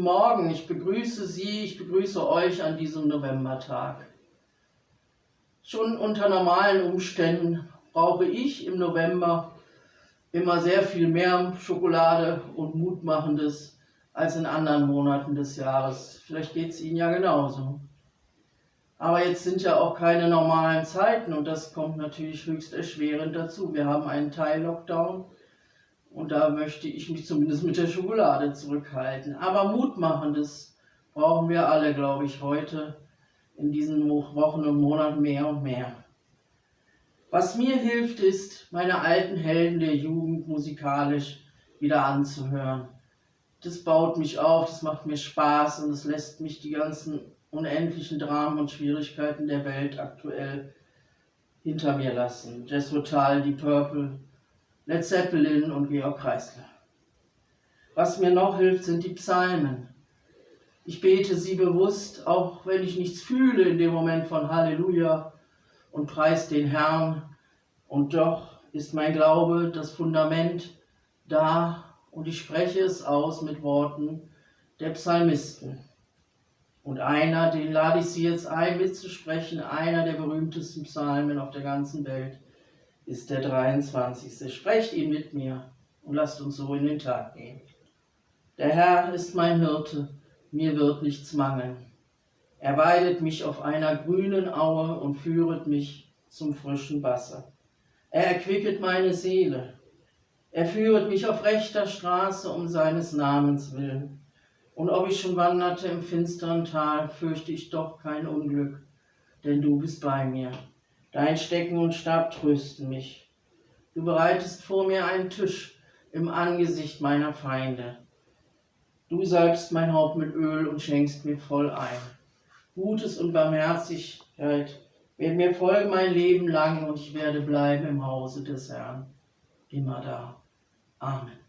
Morgen, ich begrüße Sie, ich begrüße euch an diesem Novembertag. Schon unter normalen Umständen brauche ich im November immer sehr viel mehr Schokolade und Mutmachendes als in anderen Monaten des Jahres. Vielleicht geht es Ihnen ja genauso. Aber jetzt sind ja auch keine normalen Zeiten und das kommt natürlich höchst erschwerend dazu. Wir haben einen Teil-Lockdown und da möchte ich mich zumindest mit der Schokolade zurückhalten. Aber Mutmachendes brauchen wir alle, glaube ich, heute in diesen Wochen und Monaten mehr und mehr. Was mir hilft, ist, meine alten Helden der Jugend musikalisch wieder anzuhören. Das baut mich auf, das macht mir Spaß und es lässt mich die ganzen unendlichen Dramen und Schwierigkeiten der Welt aktuell hinter mir lassen. Jazz Total, Die Purple, Led Zeppelin und Georg Kreisler. Was mir noch hilft, sind die Psalmen. Ich bete sie bewusst, auch wenn ich nichts fühle in dem Moment von Halleluja und preis den Herrn. Und doch ist mein Glaube das Fundament da und ich spreche es aus mit Worten der Psalmisten. Und einer, den lade ich Sie jetzt ein, mitzusprechen, einer der berühmtesten Psalmen auf der ganzen Welt, ist der 23. Sprecht ihn mit mir und lasst uns so in den Tag gehen. Der Herr ist mein Hirte, mir wird nichts mangeln. Er weidet mich auf einer grünen Aue und führet mich zum frischen Wasser. Er erquicket meine Seele. Er führet mich auf rechter Straße um seines Namens willen. Und ob ich schon wanderte im finsteren Tal, fürchte ich doch kein Unglück, denn du bist bei mir. Dein Stecken und Stab trösten mich. Du bereitest vor mir einen Tisch im Angesicht meiner Feinde. Du salbst mein Haupt mit Öl und schenkst mir voll ein. Gutes und Barmherzigkeit werden mir folgen mein Leben lang und ich werde bleiben im Hause des Herrn. Immer da. Amen.